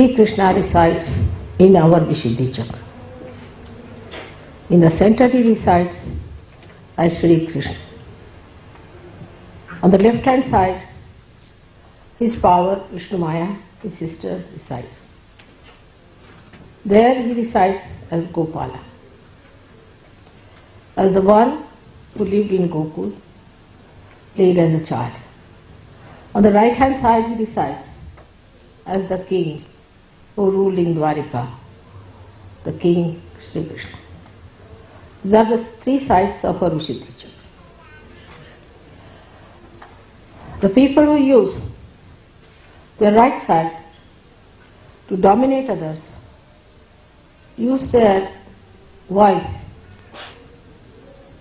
Sri Krishna resides in our Vishuddhi Chakra. In the center he resides as Sri Krishna. On the left hand side, his power, Vishnu Maya, his sister, resides. There he resides as Gopala, as the one who lived in Gokul, played as a child. On the right hand side he resides as the king who ruled in Dwarika, the king Sri Krishna. These are the three sides of our The people who use their right side to dominate others use their voice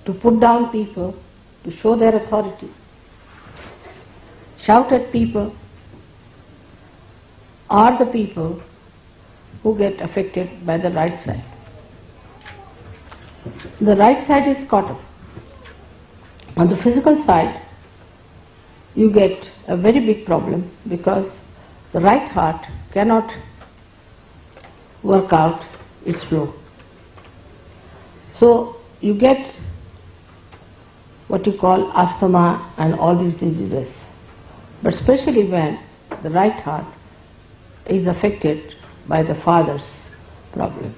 to put down people, to show their authority, shout at people, are the people who get affected by the right side. The right side is caught up. On the physical side, you get a very big problem because the right heart cannot work out its flow. So you get what you call asthma and all these diseases. But especially when the right heart is affected by the father's problem.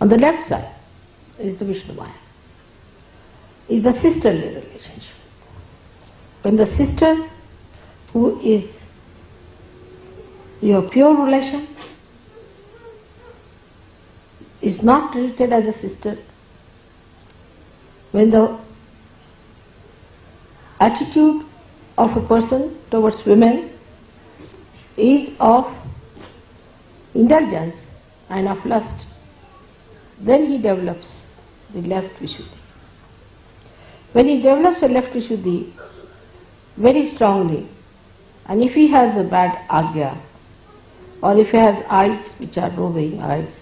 On the left side is the Vishnu Maya, is the sisterly relationship. When the sister who is your pure relation is not treated as a sister, when the attitude of a person towards women is of indulgence and of lust, then he develops the left Vishuddhi. When he develops the left Vishuddhi very strongly, and if he has a bad agya, or if he has eyes which are roving eyes,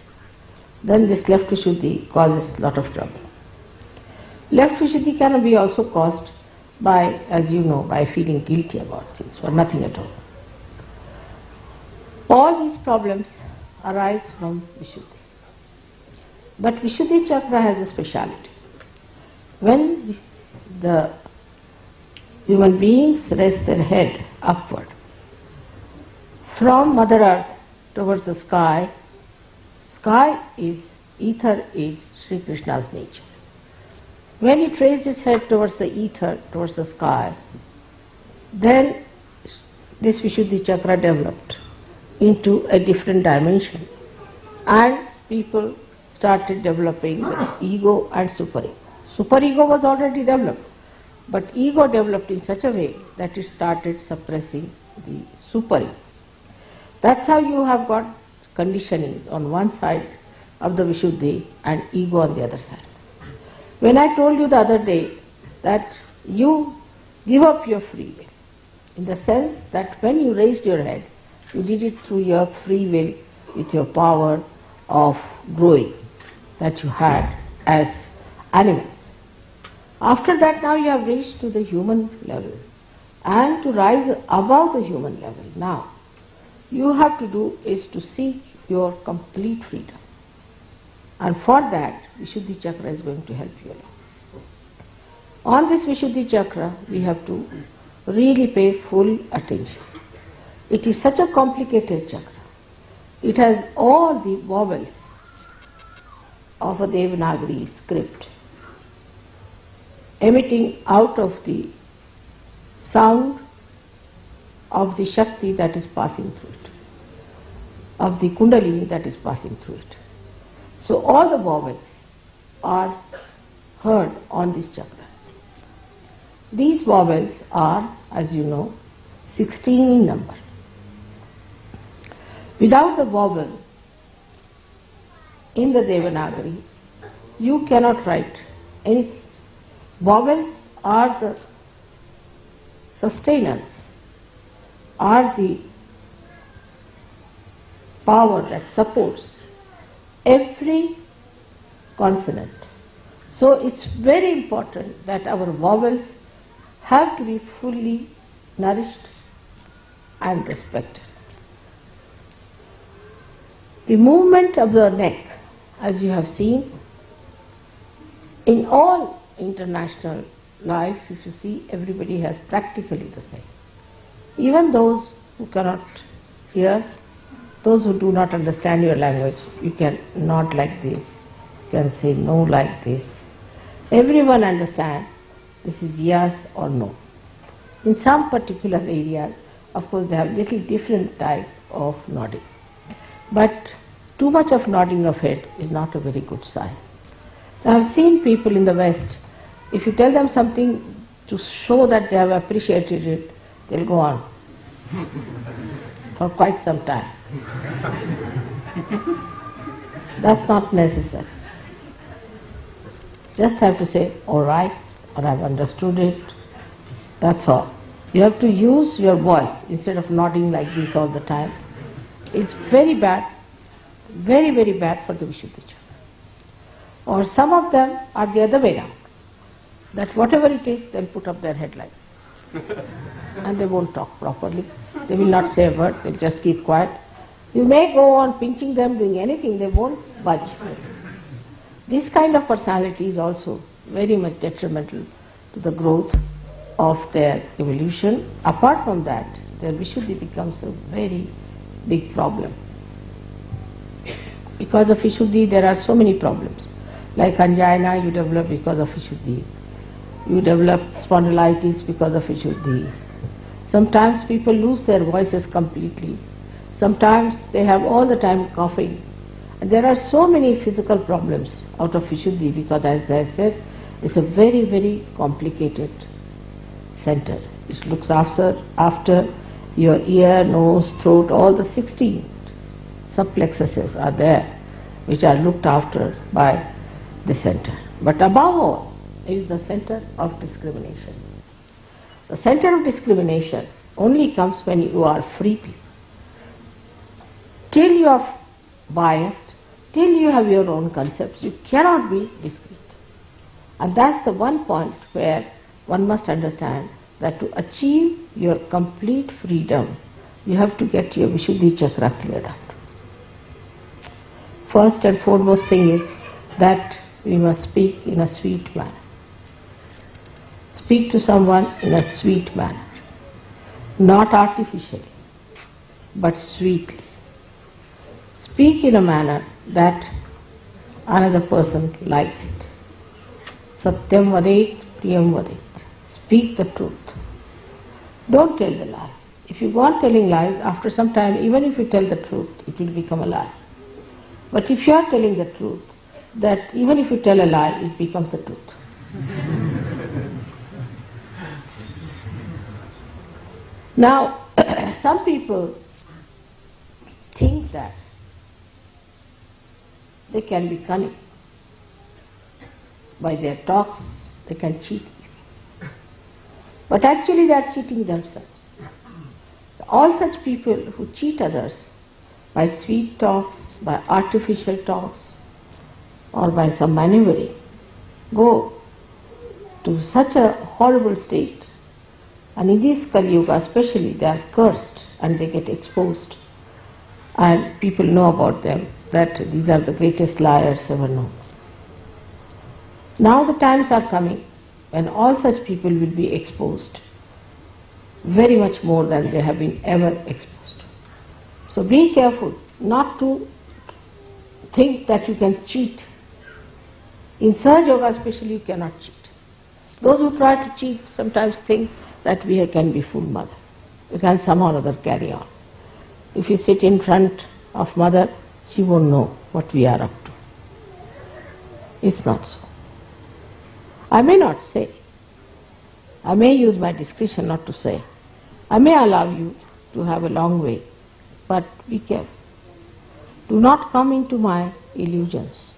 then this left Vishuddhi causes a lot of trouble. Left Vishuddhi can be also caused by, as you know, by feeling guilty about things, or nothing at all. All these problems arise from Vishuddhi. But Vishuddhi Chakra has a speciality. When the human beings raise their head upward from Mother Earth towards the sky, sky is, ether is Sri Krishna's nature. When he raised his head towards the ether, towards the sky, then this Vishuddhi Chakra developed into a different dimension and people started developing ego and superego. Superego was already developed, but ego developed in such a way that it started suppressing the superego. That's how you have got conditionings on one side of the Vishuddhi and ego on the other side. When I told you the other day that you give up your free will, in the sense that when you raised your head, you did it through your free will with your power of growing that you had as animals. After that now you have reached to the human level and to rise above the human level now you have to do is to seek your complete freedom. And for that Vishuddhi Chakra is going to help you along. On this Vishuddhi Chakra we have to really pay full attention. It is such a complicated chakra. It has all the vowels of a Devanagari script emitting out of the sound of the Shakti that is passing through it, of the Kundalini that is passing through it. So all the vowels are heard on these chakras. These vowels are, as you know, 16 in number. Without the vowel in the Devanagari, you cannot write anything. Vowels are the sustenance, are the power that supports every consonant. So it's very important that our vowels have to be fully nourished and respected. The movement of the neck, as you have seen, in all international life, if you see, everybody has practically the same. Even those who cannot hear, those who do not understand your language, you can nod like this, you can say no like this. Everyone understands this is yes or no. In some particular areas, of course, they have little different type of nodding. But too much of nodding of head is not a very good sign. I have seen people in the West, if you tell them something to show that they have appreciated it, they'll go on for quite some time. That's not necessary. Just have to say, all right, or I've understood it. That's all. You have to use your voice instead of nodding like this all the time. It's very bad, very, very bad for the Vishuddhi Or some of them are the other way around. That whatever it is, they'll put up their head like and they won't talk properly. They will not say a word, they'll just keep quiet. You may go on pinching them, doing anything, they won't budge. This kind of personality is also very much detrimental to the growth of their evolution. Apart from that, their Vishuddhi becomes a very big problem. Because of Vishuddhi, there are so many problems. Like angina, you develop because of Vishuddhi. You develop spondylitis because of Vishuddhi. Sometimes people lose their voices completely. Sometimes they have all the time coughing. And there are so many physical problems out of Vishuddhi because as I said, it's a very, very complicated center. It looks after, after your ear, nose, throat, all the 16 subplexuses are there which are looked after by the center. But above all is the center of discrimination. The center of discrimination only comes when you are free people. Till you are biased, till you have your own concepts, you cannot be discreet. And that's the one point where one must understand that to achieve your complete freedom, you have to get your Vishuddhi chakra cleared out. First and foremost thing is that we must speak in a sweet manner. Speak to someone in a sweet manner, not artificially, but sweetly. Speak in a manner that another person likes it. Satyam vadet, priyam vadet. Speak the truth. Don't tell the lies. If you go on telling lies, after some time, even if you tell the truth, it will become a lie. But if you are telling the truth, that even if you tell a lie, it becomes the truth. Now, some people think that they can be cunning. By their talks, they can cheat but actually they are cheating themselves. All such people who cheat others by sweet talks, by artificial talks, or by some maneuvering, go to such a horrible state. And in this Kali Yuga especially, they are cursed and they get exposed. And people know about them that these are the greatest liars ever known. Now the times are coming and all such people will be exposed very much more than they have been ever exposed. So be careful not to think that you can cheat. In Sahaja Yoga especially you cannot cheat. Those who try to cheat sometimes think that we can be full mother. We can somehow or other carry on. If you sit in front of mother, she won't know what we are up to. It's not so. I may not say. I may use my discretion not to say. I may allow you to have a long way, but be careful. Do not come into my illusions.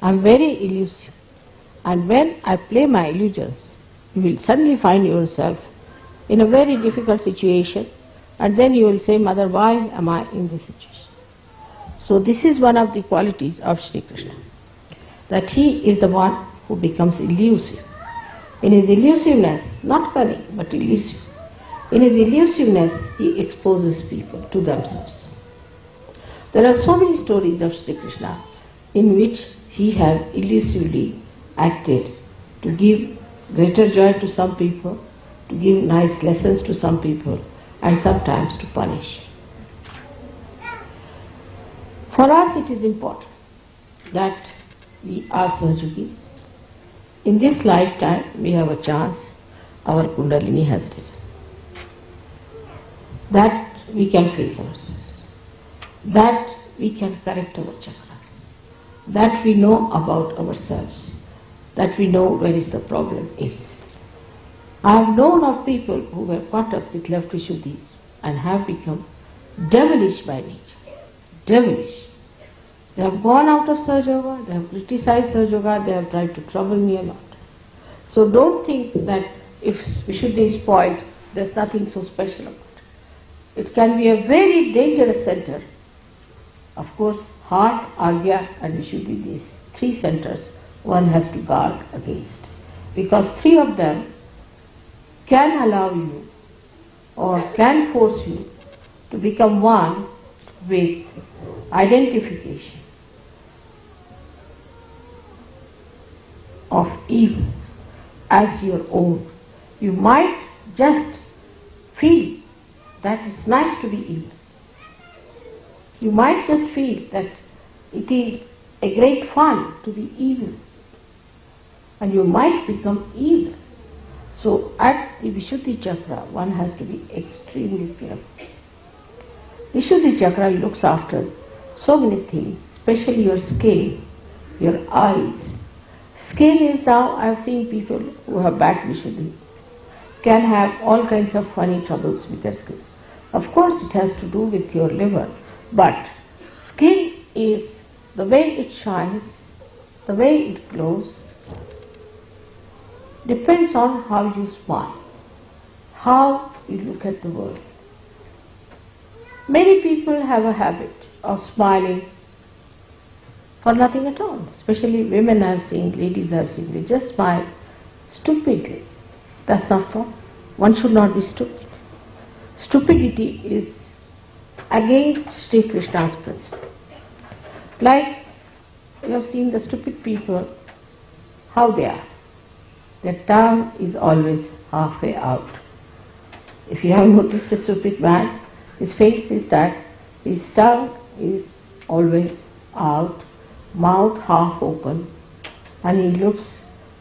I am very elusive. And when I play my illusions, you will suddenly find yourself in a very difficult situation and then you will say, Mother, why am I in this situation? So this is one of the qualities of Sri Krishna, that he is the one who becomes elusive. In his elusiveness, not cunning, but elusive, in his elusiveness he exposes people to themselves. There are so many stories of Sri Krishna in which he has elusively acted to give greater joy to some people, to give nice lessons to some people, and sometimes to punish. For us it is important that we are Sahajogis. In this lifetime we have a chance, our Kundalini has risen. That we can face ourselves. That we can correct our chakras. That we know about ourselves. That we know where is the problem is. I have known of people who were caught up with left Vishuddhis and have become devilish by nature. Devilish. They have gone out of Sahaja Yoga, they have criticized Sahaja Yoga, they have tried to trouble me a lot. So don't think that if Vishuddhi is spoiled, there's nothing so special about it. It can be a very dangerous center. Of course, heart, Agya and Vishuddhi, these three centers, one has to guard against. Because three of them can allow you or can force you to become one with identification of evil as your own. You might just feel that it's nice to be evil. You might just feel that it is a great fun to be evil. And you might become evil. So at the Vishuddhi Chakra, one has to be extremely careful. Vishuddhi Chakra looks after so many things, especially your skin, your eyes, Skin is now, I have seen people who have bad Vishuddhi can have all kinds of funny troubles with their skins. Of course it has to do with your liver, but skin is the way it shines, the way it glows, depends on how you smile, how you look at the world. Many people have a habit of smiling for nothing at all. Especially women I have seen, ladies I have seen, they just smile stupidly. That's not wrong. One should not be stupid. Stupidity is against Sri Krishna's principle. Like you have seen the stupid people, how they are. Their tongue is always halfway out. If you have noticed a stupid man, his face is that, his tongue is always out mouth half open, and he looks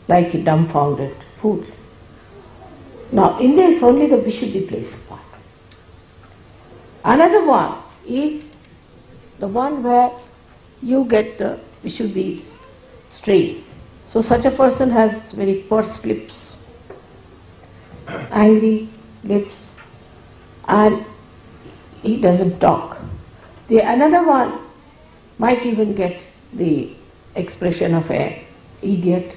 like a dumbfounded fool. Now, in this only the Vishuddhi plays a part. Another one is the one where you get the Vishuddhi's strains. So such a person has very pursed lips, angry lips, and he doesn't talk. The another one might even get the expression of a idiot,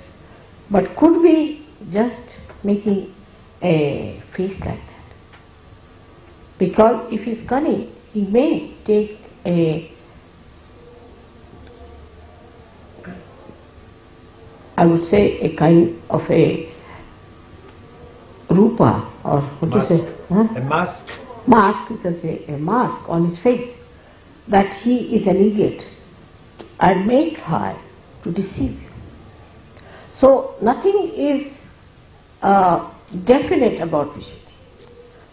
but could be just making a face like that. Because if he's cunning, he may take a I would say a kind of a rupa or what do you say? Huh? A mask. Mask, you can say a mask on his face that he is an idiot I may try to deceive you. So nothing is uh, definite about Vishuddhi.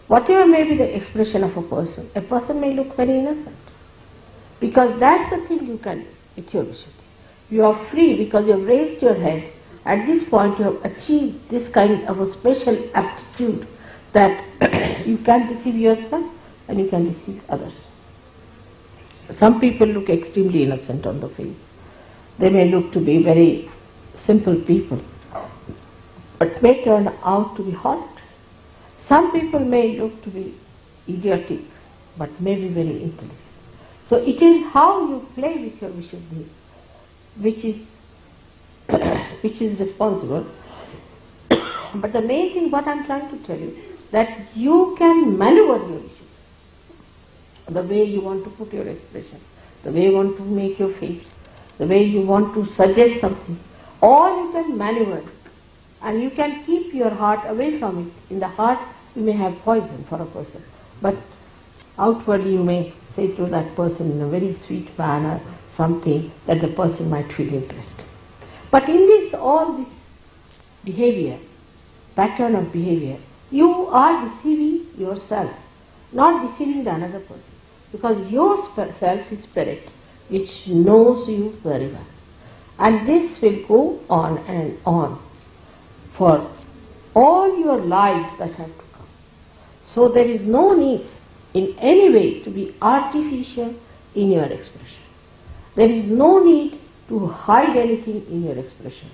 Whatever may be the expression of a person, a person may look very innocent. Because that's the thing you can with your Vishuddhi. You are free because you have raised your head. At this point you have achieved this kind of a special aptitude that you can deceive yourself and you can deceive others. Some people look extremely innocent on the face. They may look to be very simple people, but may turn out to be hot. Some people may look to be idiotic, but may be very intelligent. So it is how you play with your Vishuddhi, which is which is responsible. but the main thing what I'm trying to tell you, that you can maneuver your issue. The way you want to put your expression, the way you want to make your face, the way you want to suggest something, all you can maneuver. And you can keep your heart away from it. In the heart, you may have poison for a person. But outwardly, you may say to that person in a very sweet manner something that the person might feel impressed. But in this, all this behavior, pattern of behavior, you are deceiving yourself, not deceiving the another person. Because your self is spirit, which knows you very well. And this will go on and on for all your lives that have to come. So there is no need in any way to be artificial in your expression. There is no need to hide anything in your expression.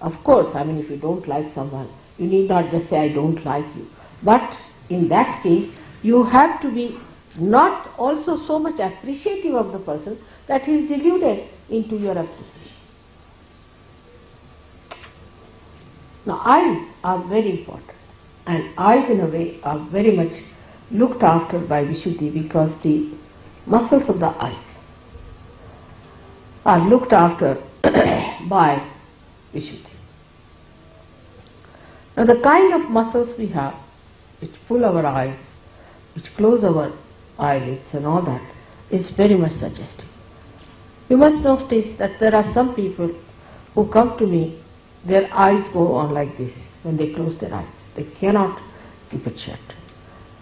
Of course, I mean, if you don't like someone, you need not just say, I don't like you. But in that case, you have to be not also so much appreciative of the person that he is deluded into your appreciation. Now, eyes are very important, and eyes, in a way, are very much looked after by Vishuddhi because the muscles of the eyes are looked after by Vishuddhi. Now, the kind of muscles we have, which pull our eyes, which close our eyelids, and all that, is very much suggestive. You must notice that there are some people who come to me their eyes go on like this when they close their eyes. They cannot keep it shut.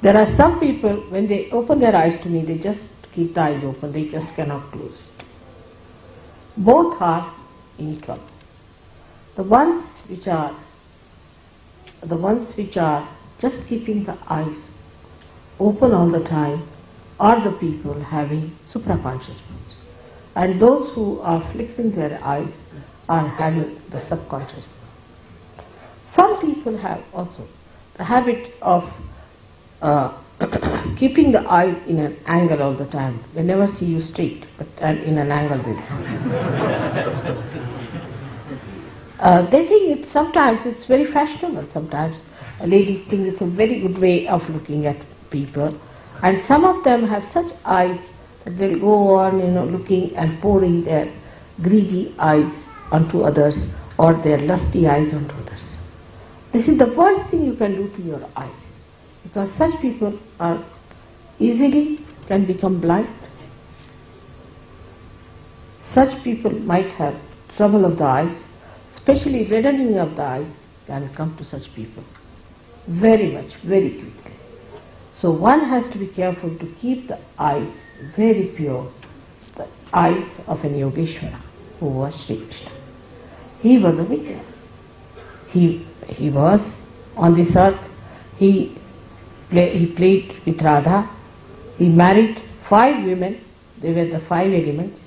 There are some people, when they open their eyes to me, they just keep the eyes open, they just cannot close it. Both are in trouble. The ones which are the ones which are just keeping the eyes open all the time are the people having supraconscious moods. And those who are flickering their eyes are having the subconscious. Some people have also the habit of uh, keeping the eye in an angle all the time. They never see you straight, but in an angle they see. uh, they think it's sometimes it's very fashionable. Sometimes ladies think it's a very good way of looking at people, and some of them have such eyes that they'll go on, you know, looking and pouring their greedy eyes onto others or their lusty eyes onto others. This is the worst thing you can do to your eyes because such people are easily can become blind. Such people might have trouble of the eyes, especially reddening of the eyes can come to such people very much, very quickly. So one has to be careful to keep the eyes very pure, the eyes of an Yogeshwara who was Sri Krishna. He was a witness. He, he was on this earth. He, play, he played with Radha. He married five women. They were the five elements.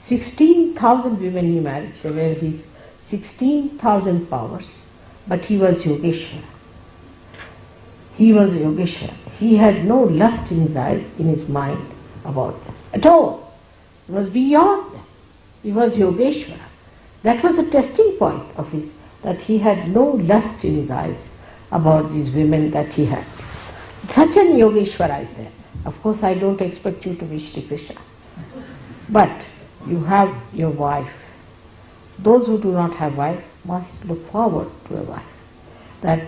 16,000 women he married. They were his 16,000 powers. But he was Yogeshwara. He was Yogeshwara. He had no lust in his eyes, in his mind about them at all. He was beyond them. He was Yogeshwara. That was the testing point of his, that he had no lust in his eyes about these women that he had. Such an Yogeshwara is there. Of course, I don't expect you to be Sri Krishna. But you have your wife. Those who do not have wife must look forward to a wife. That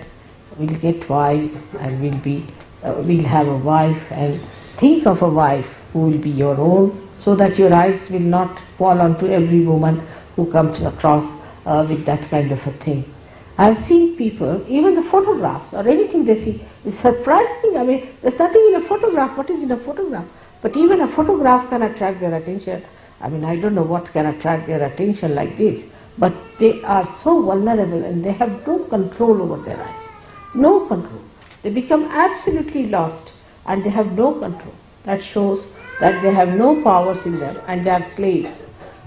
we'll get wives and we'll be, uh, we'll have a wife and think of a wife who will be your own so that your eyes will not fall onto every woman who comes across uh, with that kind of a thing. I've seen people, even the photographs or anything they see is surprising. I mean, there's nothing in a photograph. What is in a photograph? But even a photograph can attract their attention. I mean, I don't know what can attract their attention like this, but they are so vulnerable and they have no control over their eyes. No control. They become absolutely lost and they have no control. That shows that they have no powers in them and they are slaves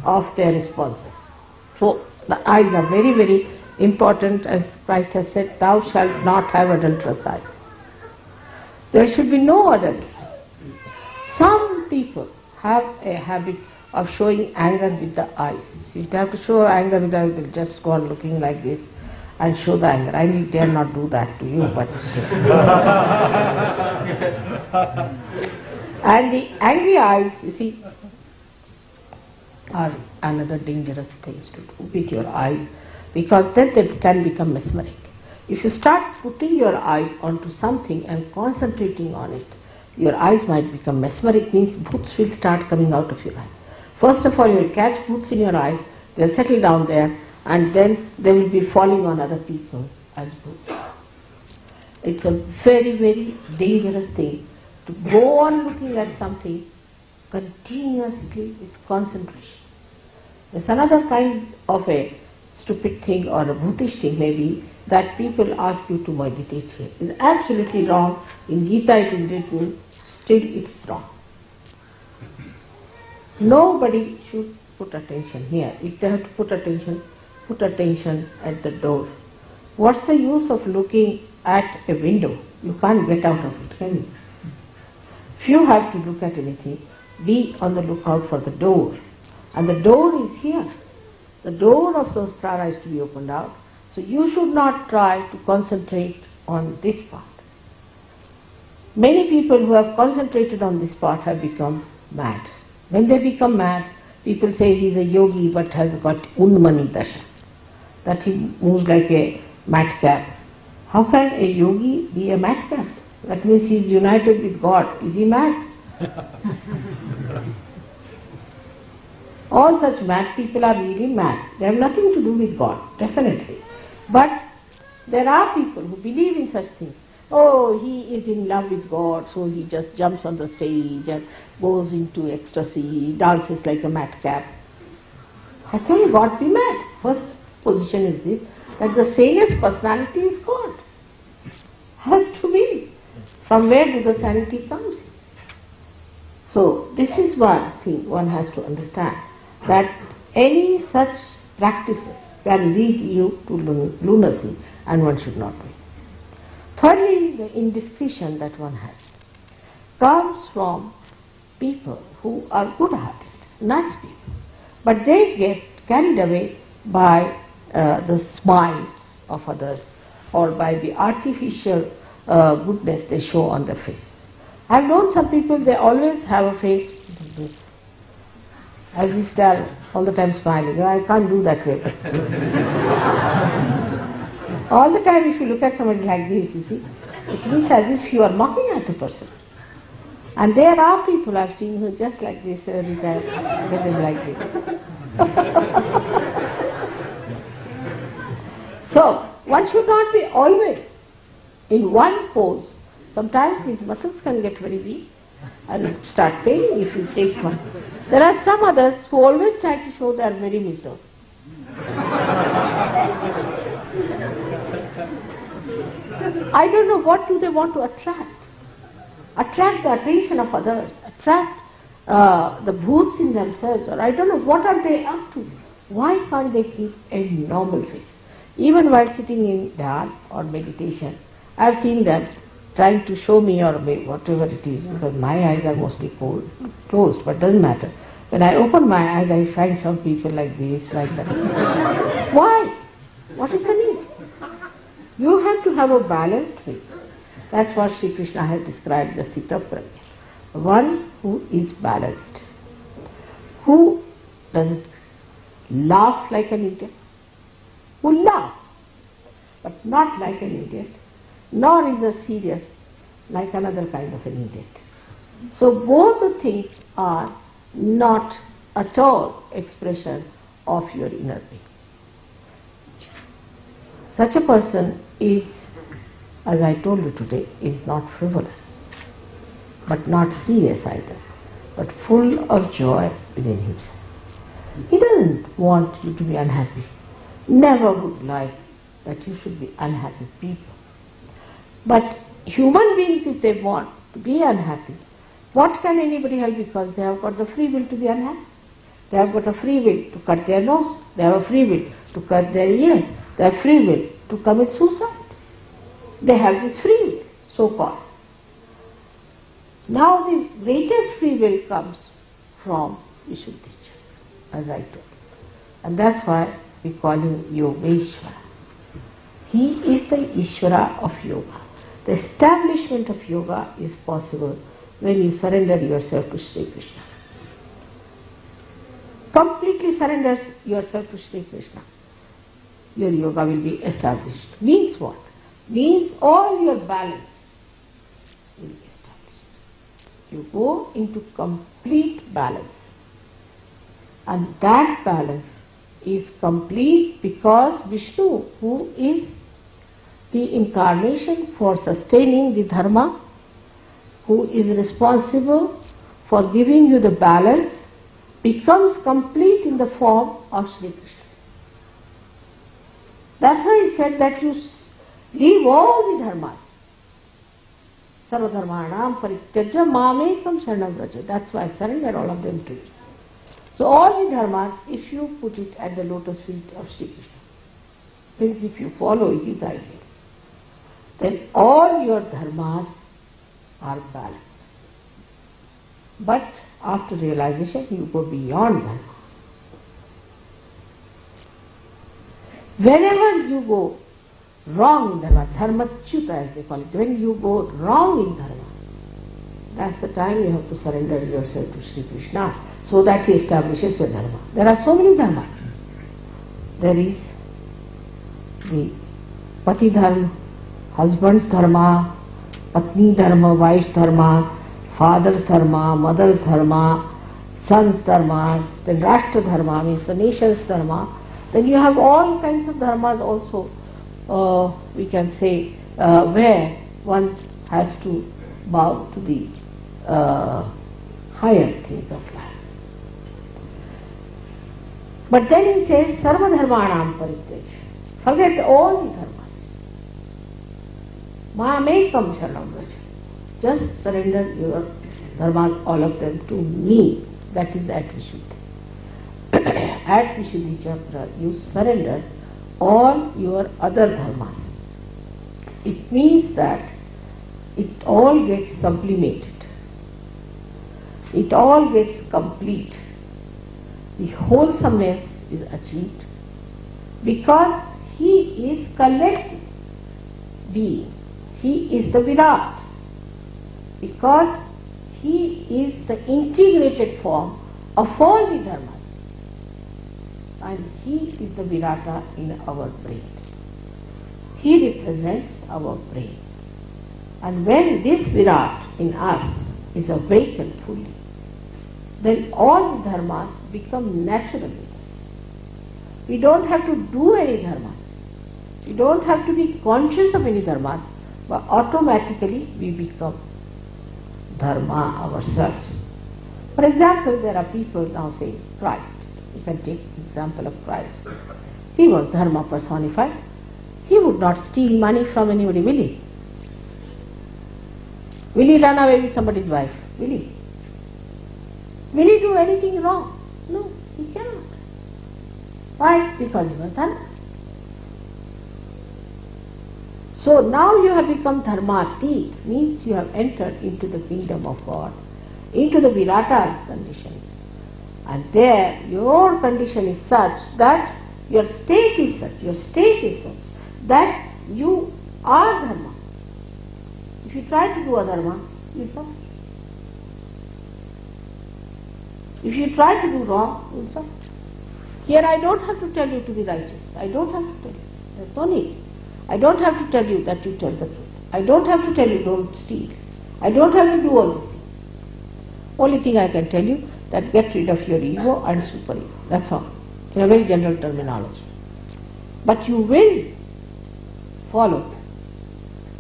of their responses. So the eyes are very, very important as Christ has said, thou shalt not have adulterous eyes. There should be no adultery. Some people have a habit of showing anger with the eyes. See, you have to show anger with the eyes, they'll just go on looking like this and show the anger. I dare not do that to you, but and the angry eyes, you see, are another dangerous things to do with your eyes because then they can become mesmeric. If you start putting your eyes onto something and concentrating on it, your eyes might become mesmeric, means bhoots will start coming out of your eyes. First of all, you will catch bhoots in your eyes, they'll settle down there, and then they will be falling on other people as bhoots. It's a very, very dangerous thing to go on looking at something continuously with concentration. There's another kind of a stupid thing or a bhutish thing maybe that people ask you to meditate here. It's absolutely wrong. In Gita it is written, still it's wrong. Nobody should put attention here. If they have to put attention, put attention at the door. What's the use of looking at a window? You can't get out of it, can you? If you have to look at anything, be on the lookout for the door. And the door is here. The door of Sahasrara is to be opened out. So you should not try to concentrate on this part. Many people who have concentrated on this part have become mad. When they become mad, people say he is a yogi but has got unmani dasha, that he moves like a madcap. How can a yogi be a madcap? That means he is united with God. Is he mad? All such mad people are really mad. They have nothing to do with God, definitely. But there are people who believe in such things. Oh, he is in love with God, so he just jumps on the stage and goes into ecstasy, dances like a madcap. Can God be mad? First position is this, that the sanest personality is God. Has to be. From where do the sanity comes? So this is one thing one has to understand that any such practices can lead you to lunacy and one should not it. Thirdly, the indiscretion that one has comes from people who are good-hearted, nice people, but they get carried away by uh, the smiles of others or by the artificial uh, goodness they show on their faces. I've known some people, they always have a face as they are all the time smiling. I can't do that way. all the time if you look at somebody like this, you see, it looks as if you are mocking at the person. And there are people I've seen who just like this every time, they like this. so, one should not be always in one pose. Sometimes these muscles can get very weak and start paining if you take one. There are some others who always try to show they are very wisdom. I don't know what do they want to attract. Attract the attention of others, attract uh, the bhoots in themselves, or I don't know what are they up to. Why can't they keep a normal face? Even while sitting in dhyan or meditation, I have seen them trying to show me or whatever it is, because my eyes are mostly cold, closed, but doesn't matter. When I open my eyes, I find some people like this, like that. Why? What is the need? You have to have a balanced face. That's what Sri Krishna has described the sthita prajna. One who is balanced. Who doesn't laugh like an idiot. Who laughs, but not like an idiot nor is a serious like another kind of an idiot. So both the things are not at all expression of your inner being. Such a person is, as I told you today, is not frivolous, but not serious either, but full of joy within himself. He doesn't want you to be unhappy. Never would like that you should be unhappy people. But human beings, if they want to be unhappy, what can anybody help because they have got the free will to be unhappy? They have got a free will to cut their nose, they have a free will to cut their ears, they have free will to commit suicide. They have this free will, so called. Now the greatest free will comes from Chakra, as I told. you. And that's why we call him Yogeshwara. He is the Ishvara of yoga. The establishment of yoga is possible when you surrender yourself to Sri Krishna. Completely surrender yourself to Sri Krishna. Your yoga will be established. Means what? Means all your balance will be established. You go into complete balance. And that balance is complete because Vishnu, who is the incarnation for sustaining the dharma, who is responsible for giving you the balance, becomes complete in the form of Sri Krishna. That's why he said that you leave all the dharmas. Sarvadharmanam parityaja mamekam sharanam vraja. That's why I surrender all of them to you. So all the dharmas, if you put it at the lotus feet of Sri Krishna, means if you follow his ideals, then all your dharmas are balanced. But after realization, you go beyond dharma. Whenever you go wrong in dharma, dharma chuta as they call it, when you go wrong in dharma, that's the time you have to surrender yourself to Sri Krishna so that he establishes your dharma. There are so many dharmas. There is the pati dharma, husbands dharma patni dharma wife dharma fathers dharma mothers dharma sons dharma then rashtra dharma mean nation dharma then you have all kind of dharma also we can say we one has to bow to the higher things of life but then you say सर्वधर्माणाम परित्यज forget all the धर्म dharmas. Mamekam Sharanam Vraja. Just surrender your dharmas, all of them, to me. That is at Vishuddhi. at Vishuddhi Chakra, you surrender all your other dharmas. It means that it all gets sublimated. It all gets complete. The wholesomeness is achieved because he is collective being. He is the Virat. Because he is the integrated form of all the dharmas. And he is the Virata in our brain. He represents our brain. And when this Virat in us is awakened fully, then all the dharmas become natural with us. We don't have to do any dharmas. We don't have to be conscious of any dharmas, but automatically we become dharma ourselves. For example, there are people now saying Christ. You can take example of Christ. He was dharma personified. He would not steal money from anybody, will he? Will he run away with somebody's wife? Will he? Will he do anything wrong? No, he cannot. Why? Because he was dharma. So now you have become dharmatit, means you have entered into the kingdom of God, into the Virata's conditions. And there your condition is such that your state is such, your state is such that you are dharma. If you try to do adharma, you suffer. If you try to do wrong, you suffer. Here I don't have to tell you to be righteous. I don't have to tell you. There's no need. I don't have to tell you that you tell the truth. I don't have to tell you don't steal. I don't have to do all these things. Only thing I can tell you that get rid of your ego and super ego. That's all. In a very general terminology. But you will follow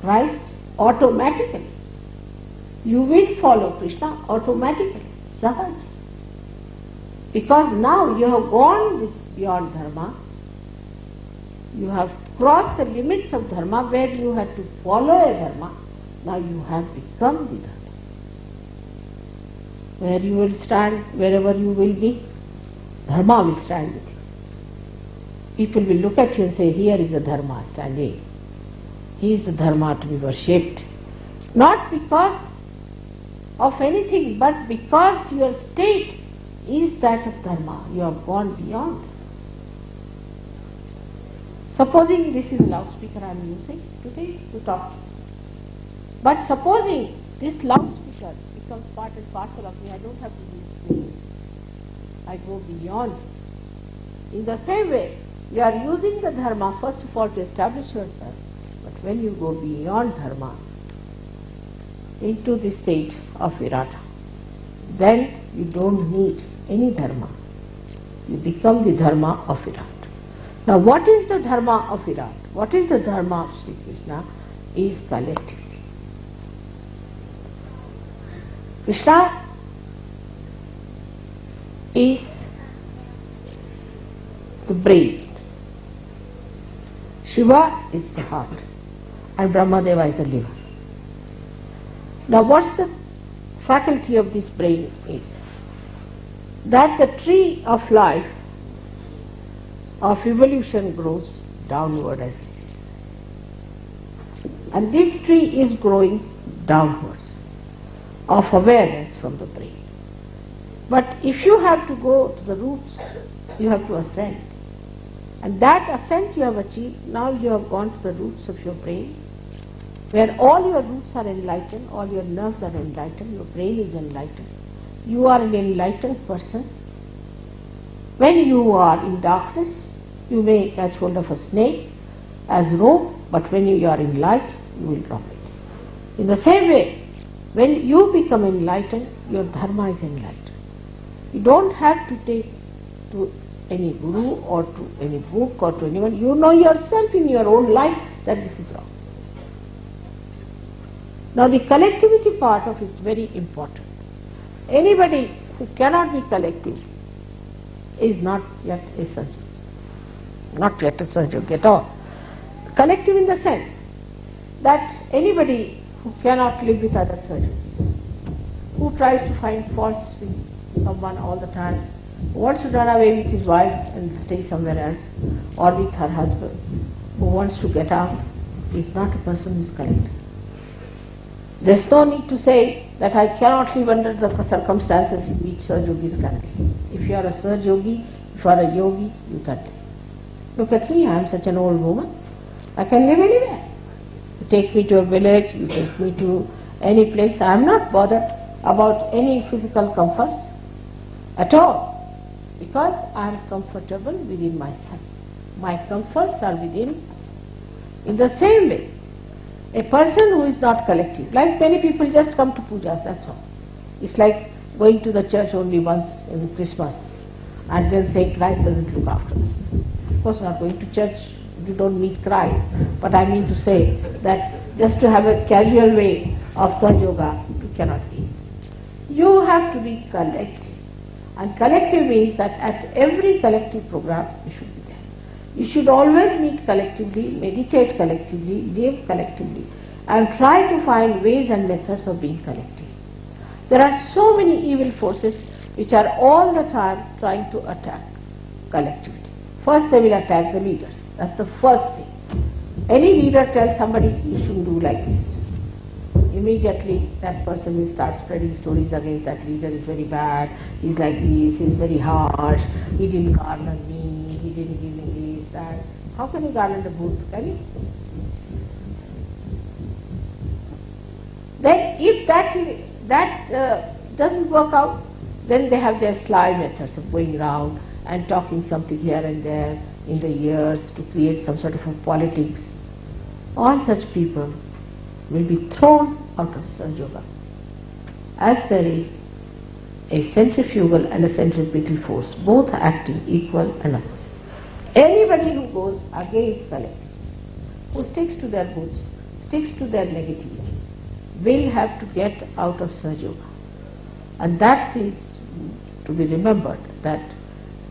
Christ automatically. You will follow Krishna automatically. Sahaj. Because now you have gone beyond dharma. You have crossed the limits of dharma where you had to follow a dharma. Now you have become the dharma. Where you will stand, wherever you will be, dharma will stand with you. People will look at you and say, here is a dharma standing. He is the dharma to be worshipped. Not because of anything, but because your state is that of dharma. You have gone beyond. Supposing this is loudspeaker I am using today to talk. But supposing this loudspeaker becomes part and parcel of me, I don't have to use it. I go beyond. In the same way, you are using the dharma first of all to establish yourself. But when you go beyond dharma into the state of virata, then you don't need any dharma. You become the dharma of Virat. Now what is the dharma of Virat? What is the dharma of Sri Krishna? Is collectivity. Krishna is the brain. Shiva is the heart and Brahmadeva is the liver. Now what's the faculty of this brain is? That the tree of life of evolution grows downward as and this tree is growing downwards of awareness from the brain. But if you have to go to the roots, you have to ascend. And that ascent you have achieved, now you have gone to the roots of your brain, where all your roots are enlightened, all your nerves are enlightened, your brain is enlightened. You are an enlightened person. When you are in darkness, you may catch hold of a snake as rope, but when you are in light, you will drop it. In the same way, when you become enlightened, your dharma is enlightened. You don't have to take to any guru or to any book or to anyone. You know yourself in your own life that this is wrong. Now the collectivity part of it is very important. Anybody who cannot be collective is not yet a surgeon. Not yet a surgeon at all. Collective in the sense that anybody who cannot live with other surgeons, who tries to find faults with someone all the time, who wants to run away with his wife and stay somewhere else, or with her husband, who wants to get out, is not a person who is collective. There's no need to say that I cannot live under the circumstances in which Yogis can live. If you are a Sir Yogi, if you are a yogi, you can live. Look at me, I am such an old woman. I can live anywhere. You take me to a village, you take me to any place. I am not bothered about any physical comforts at all because I am comfortable within myself. My comforts are within. In the same way, a person who is not collective, like many people just come to pujas, that's all. It's like going to the church only once in Christmas and then say Christ doesn't look after us. Of course not going to church, you don't meet Christ. But I mean to say that just to have a casual way of Sahaja Yoga, you cannot be. You have to be collective. And collective means that at every collective program you should be there. you should always meet collectively, meditate collectively, live collectively, and try to find ways and methods of being collective. There are so many evil forces which are all the time trying to attack collectivity. First they will attack the leaders. That's the first thing. Any leader tells somebody you shouldn't do like this. Immediately that person will start spreading stories against that leader is very bad, he's like this, he's very harsh, he didn't garner me, he didn't give me that. How can you garland a bhoot? Can you? Then if that, that uh, doesn't work out, then they have their sly methods of going around and talking something here and there in the ears to create some sort of a politics. All such people will be thrown out of Sahaja Yoga. As there is a centrifugal and a centripetal force, both acting equal and opposite. Anybody who goes against collective, who sticks to their goods, sticks to their negativity, will have to get out of Sahaja Yoga. And that is to be remembered that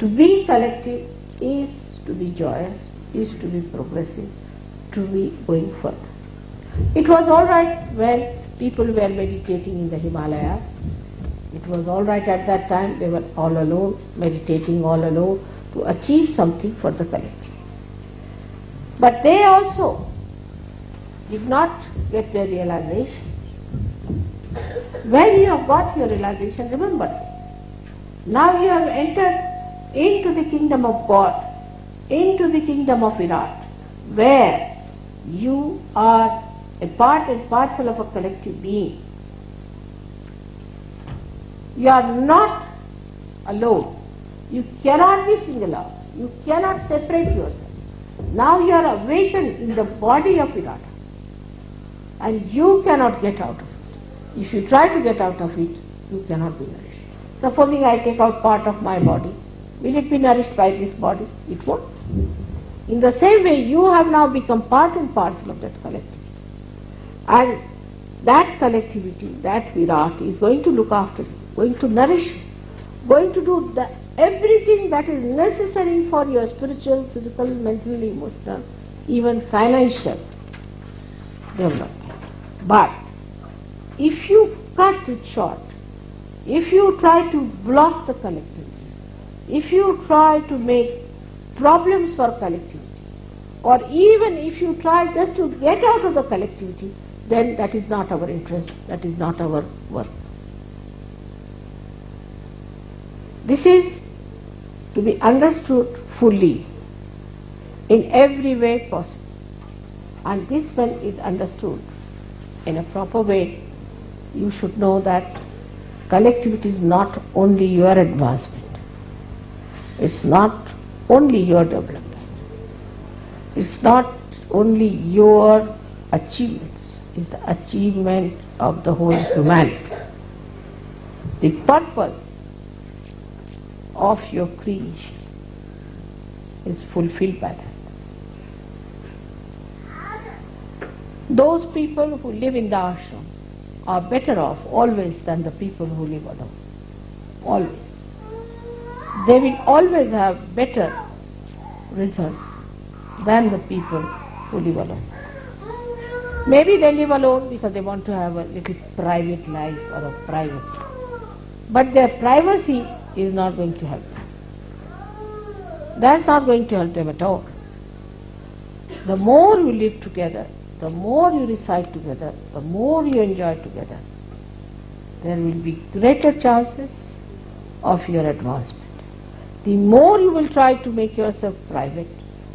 to be collective is to be joyous, is to be progressive, to be going further. It was all right when people were meditating in the Himalayas. It was all right at that time, they were all alone, meditating all alone to achieve something for the collective. But they also did not get their realization. When you have got your realization, remember this. Now you have entered into the kingdom of God, into the kingdom of Virat, where you are a part and parcel of a collective being. You are not alone. You cannot be single out. You cannot separate yourself. Now you are awakened in the body of Virat. And you cannot get out of it. If you try to get out of it, you cannot be nourished. Supposing I take out part of my body, will it be nourished by this body? It won't. In the same way, you have now become part and parcel of that collectivity. And that collectivity, that Virat, is going to look after you, going to nourish you, going to do the, everything that is necessary for your spiritual, physical, mental, emotional, even financial development. But if you cut it short, if you try to block the collectivity, if you try to make problems for collectivity, or even if you try just to get out of the collectivity, then that is not our interest, that is not our work. This is to be understood fully in every way possible. And this when is understood in a proper way, you should know that collectivity is not only your advancement, it's not only your development, it's not only your achievements, it's the achievement of the whole humanity. The purpose of your creation is fulfilled by that. Those people who live in the ashram are better off always than the people who live alone. Always. They will always have better results than the people who live alone. Maybe they live alone because they want to have a little private life or a private. But their privacy is not going to help them. That's not going to help them at all. The more you live together, the more you recite together, the more you enjoy together, there will be greater chances of your advancement. The more you will try to make yourself private,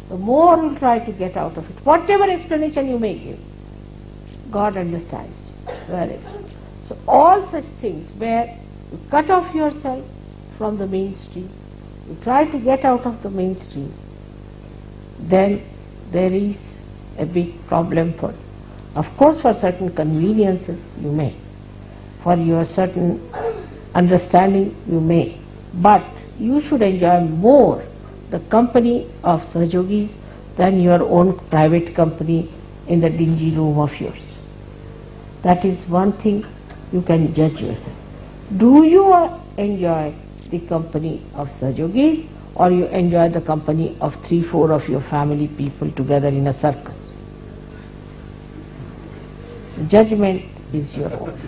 the more you will try to get out of it. Whatever explanation you may give, God understands very well. So all such things where you cut off yourself from the mainstream, you try to get out of the mainstream, then there is a big problem for you. Of course, for certain conveniences you may, for your certain understanding you may, but you should enjoy more the company of Sahajogis than your own private company in the dingy room of yours. That is one thing you can judge yourself. Do you enjoy the company of Sahajogis or you enjoy the company of three, four of your family people together in a circus? Judgment is your own.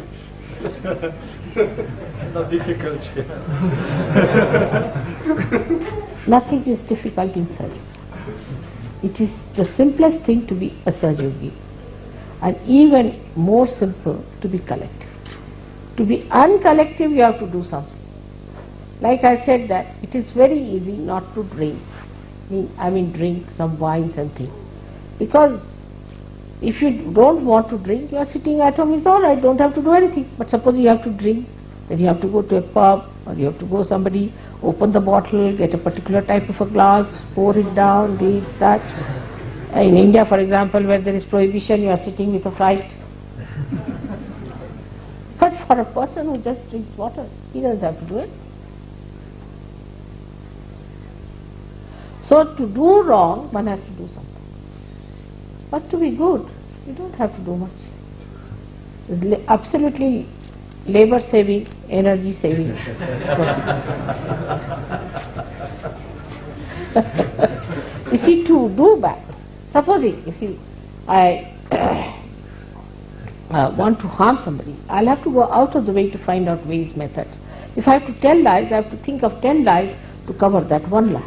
Not difficult. Nothing is difficult in Sahaja. It is the simplest thing to be a Sahajogi and even more simple to be collective. To be uncollective you have to do something. Like I said that it is very easy not to drink. I mean, I mean drink some wines and things. Because if you don't want to drink, you are sitting at home, it's all right, don't have to do anything. But suppose you have to drink, then you have to go to a pub or you have to go somebody, open the bottle, get a particular type of a glass, pour it down, this, that. In India, for example, where there is prohibition, you are sitting with a fright. but for a person who just drinks water, he doesn't have to do it. So to do wrong, one has to do something. But to be good, you don't have to do much. Absolutely labor saving, energy saving. you see, to do bad, supposing, you see, I uh, want to harm somebody, I'll have to go out of the way to find out ways, methods. If I have to tell lies, I have to think of ten lies to cover that one lie.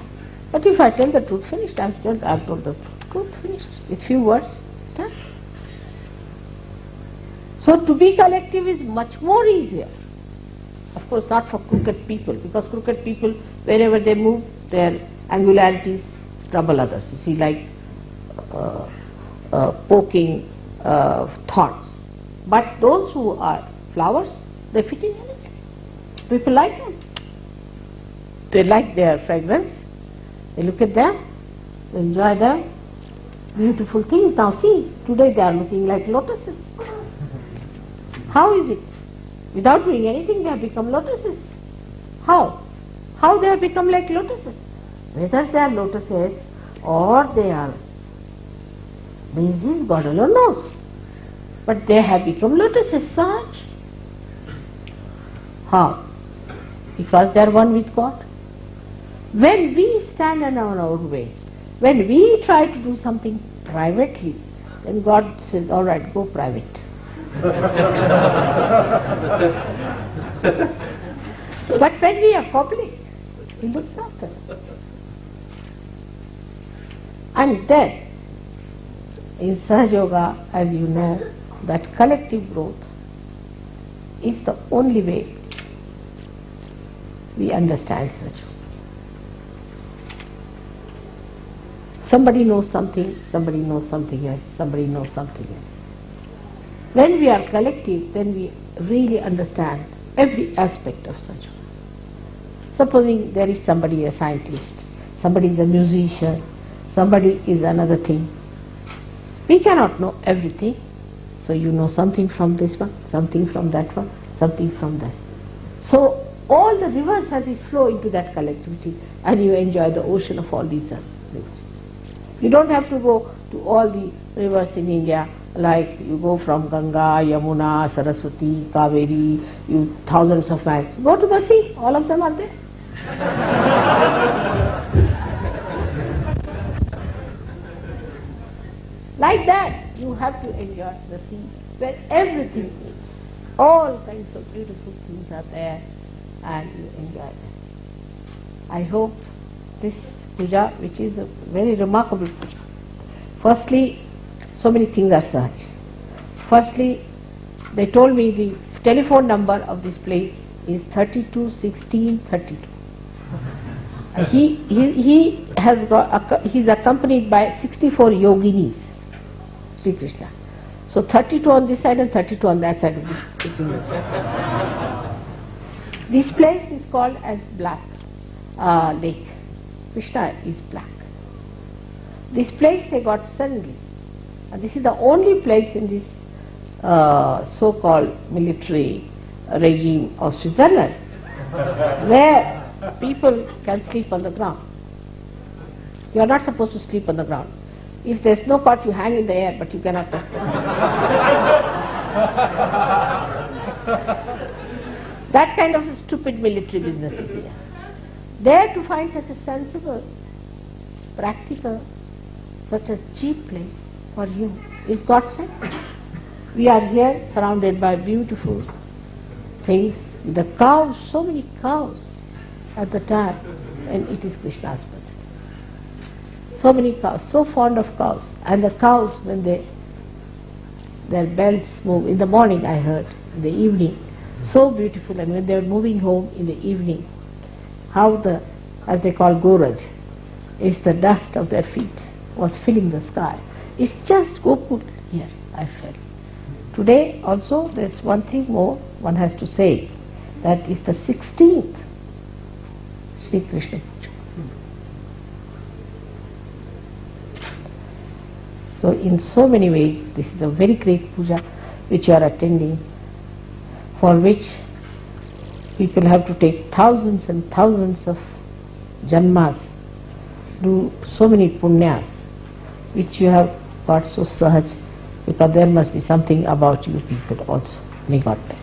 But if I tell the truth, finished, I've told, I've told the truth, finished. With few words, done. So to be collective is much more easier. Of course, not for crooked people, because crooked people, wherever they move, their angularities trouble others. You see, like uh, uh, poking uh, thorns. But those who are flowers, they fit in anything. People like them. They like their fragrance. They look at them, they enjoy them. Beautiful things. Now see, today they are looking like lotuses. How is it? Without doing anything, they have become lotuses. How? How they have become like lotuses? Whether they are lotuses or they are daisies, God alone knows. But they have become lotuses, such. How? Because they are one with God. When we stand on our own way, when we try to do something privately, then God says, all right, go private. but when we are public, He looks after us. And then, in Sahaja Yoga, as you know, that collective growth is the only way we understand Sahaja Somebody knows something, somebody knows something else, somebody knows something else. When we are collective, then we really understand every aspect of such. Supposing there is somebody a scientist, somebody is a musician, somebody is another thing. We cannot know everything. So you know something from this one, something from that one, something from that. So all the rivers as they flow into that collectivity and you enjoy the ocean of all these rivers. You don't have to go to all the rivers in India like you go from Ganga, Yamuna, Saraswati, Kaveri, you thousands of miles. Go to the sea, all of them are there. like that, you have to enjoy the sea where everything is. All kinds of beautiful things are there and you enjoy them. I hope this puja, which is a very remarkable puja. Firstly, so many things are such. Firstly, they told me the telephone number of this place is 321632. He, he, he has got, he's accompanied by 64 yoginis, Sri Krishna. So 32 on this side and 32 on that side of the This place is called as Black uh, Lake. Krishna is black. This place they got suddenly. And this is the only place in this uh, so-called military regime of Switzerland where people can sleep on the ground. You are not supposed to sleep on the ground. If there is no cot, you hang in the air, but you cannot touch the That kind of stupid military business is here. There to find such a sensible, practical, such a cheap place for you is God sent. We are here surrounded by beautiful things. The cows, so many cows at the time, and it is Krishna's birthday. So many cows, so fond of cows. And the cows, when they their bells move, in the morning I heard, in the evening, so beautiful. And when they were moving home in the evening, how the, as they call Goraj, is the dust of their feet was filling the sky. It's just Gokul here, I felt. Today also there's one thing more one has to say. That is the 16th Sri Krishna Puja. So in so many ways this is a very great puja which you are attending for which people have to take thousands and thousands of janmas, do so many punyas, which you have got so sahaj, because there must be something about you people also. May God bless.